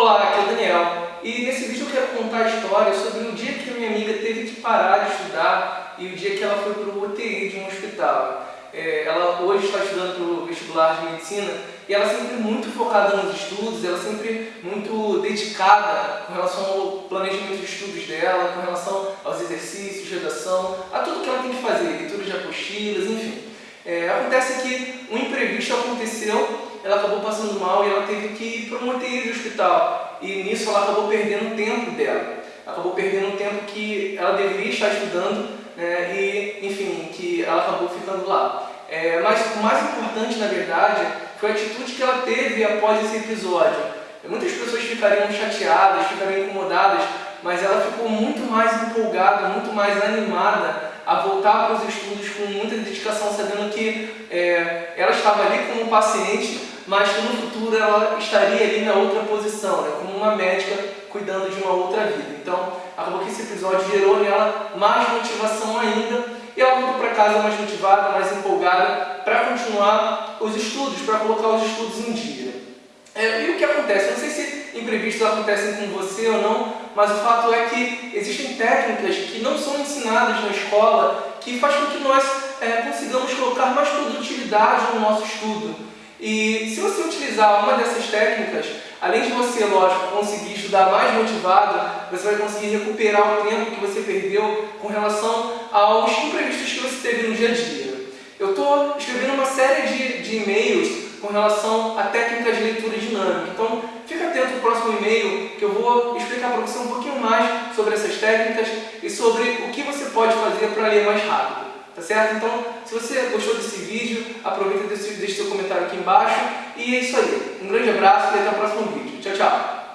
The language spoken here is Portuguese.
Olá, aqui é o Daniel e nesse vídeo eu quero contar a história sobre o dia que a minha amiga teve que parar de estudar e o dia que ela foi para o UTI de um hospital. É, ela hoje está estudando para o vestibular de medicina e ela sempre muito focada nos estudos, ela sempre muito dedicada com relação ao planejamento de estudos dela, com relação aos exercícios, redação, a tudo que ela tem que fazer, leitura de apostilas, enfim. É, acontece que um imprevisto aconteceu ela acabou passando mal e ela teve que ir para uma UTI hospital. E nisso ela acabou perdendo tempo dela. Acabou perdendo tempo que ela deveria estar estudando né, e, enfim, que ela acabou ficando lá. É, mas o mais importante, na verdade, foi a atitude que ela teve após esse episódio. Muitas pessoas ficariam chateadas, ficariam incomodadas, mas ela ficou muito mais empolgada, muito mais animada a voltar para os estudos com muita dedicação, sabendo que é, estava ali como paciente mas que no futuro ela estaria ali na outra posição, né, como uma médica cuidando de uma outra vida. Então, acabou que esse episódio gerou nela mais motivação ainda e ela voltou para casa mais motivada, mais empolgada para continuar os estudos, para colocar os estudos em dia. É, e o que acontece? Eu não sei se imprevistos acontecem com você ou não, mas o fato é que existem técnicas que não são ensinadas na escola que faz com que nós é, consigamos colocar mais produtividade no nosso estudo. E se você utilizar uma dessas técnicas, além de você, lógico, conseguir estudar mais motivado, você vai conseguir recuperar o tempo que você perdeu com relação aos imprevistos que você teve no dia a dia. Eu estou escrevendo uma série de, de e-mails com relação a técnicas de leitura dinâmica. Então, fica atento no próximo e-mail que eu vou explicar para você um pouquinho mais sobre essas técnicas e sobre o que você pode fazer para ler mais rápido. Tá certo? Então, se você gostou desse vídeo, aproveita e deixa seu comentário aqui embaixo. E é isso aí. Um grande abraço e até o próximo vídeo. Tchau, tchau!